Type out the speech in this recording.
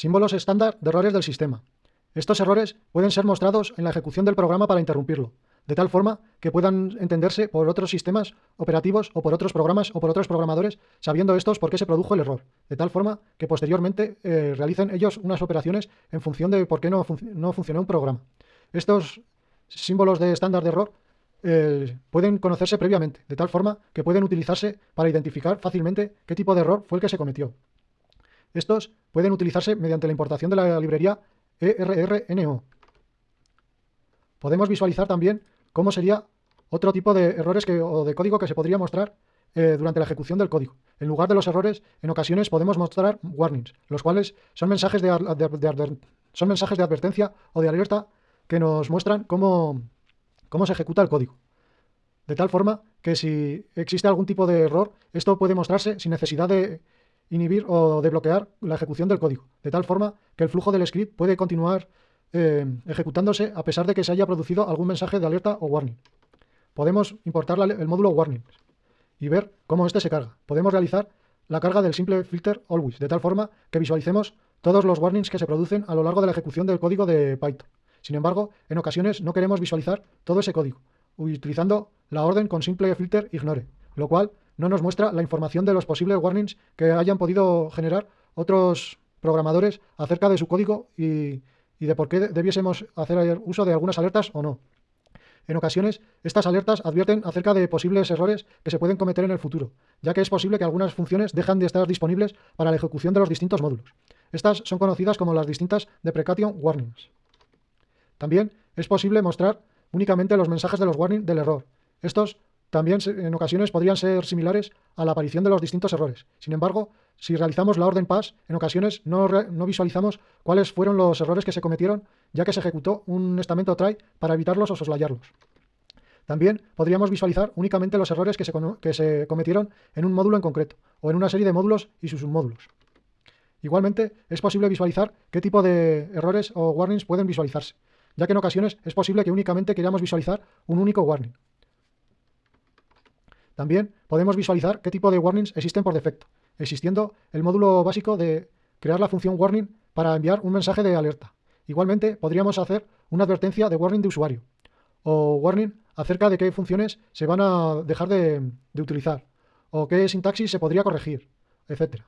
Símbolos estándar de errores del sistema. Estos errores pueden ser mostrados en la ejecución del programa para interrumpirlo, de tal forma que puedan entenderse por otros sistemas operativos o por otros programas o por otros programadores, sabiendo estos por qué se produjo el error, de tal forma que posteriormente eh, realicen ellos unas operaciones en función de por qué no, no funcionó un programa. Estos símbolos de estándar de error eh, pueden conocerse previamente, de tal forma que pueden utilizarse para identificar fácilmente qué tipo de error fue el que se cometió. Estos pueden utilizarse mediante la importación de la librería ERRNO. Podemos visualizar también cómo sería otro tipo de errores o de código que se podría mostrar eh, durante la ejecución del código. En lugar de los errores, en ocasiones podemos mostrar warnings, los cuales son mensajes de, son mensajes de advertencia o de alerta que nos muestran cómo, cómo se ejecuta el código. De tal forma que si existe algún tipo de error, esto puede mostrarse sin necesidad de inhibir o de bloquear la ejecución del código, de tal forma que el flujo del script puede continuar eh, ejecutándose a pesar de que se haya producido algún mensaje de alerta o warning. Podemos importar el módulo warning y ver cómo este se carga. Podemos realizar la carga del simple filter always, de tal forma que visualicemos todos los warnings que se producen a lo largo de la ejecución del código de Python. Sin embargo, en ocasiones no queremos visualizar todo ese código, utilizando la orden con simple filter ignore, lo cual no nos muestra la información de los posibles warnings que hayan podido generar otros programadores acerca de su código y, de por qué debiésemos hacer uso de algunas alertas o no. En ocasiones, estas alertas advierten acerca de posibles errores que se pueden cometer en el futuro, ya que es posible que algunas funciones dejan de estar disponibles para la ejecución de los distintos módulos. Estas son conocidas como las distintas deprecation warnings. También es posible mostrar únicamente los mensajes de los warnings del error. Estos también en ocasiones podrían ser similares a la aparición de los distintos errores. Sin embargo, si realizamos la orden pass, en ocasiones no, visualizamos cuáles fueron los errores que se cometieron, ya que se ejecutó un estamento try para evitarlos o soslayarlos. También podríamos visualizar únicamente los errores que se, que se cometieron en un módulo en concreto, o en una serie de módulos y sus submódulos. Igualmente, es posible visualizar qué tipo de errores o warnings pueden visualizarse, ya que en ocasiones es posible que únicamente queramos visualizar un único warning. También podemos visualizar qué tipo de warnings existen por defecto, existiendo el módulo básico de crear la función warning para enviar un mensaje de alerta. Igualmente, podríamos hacer una advertencia de warning de usuario o warning acerca de qué funciones se van a dejar de, de utilizar o qué sintaxis se podría corregir, etcétera.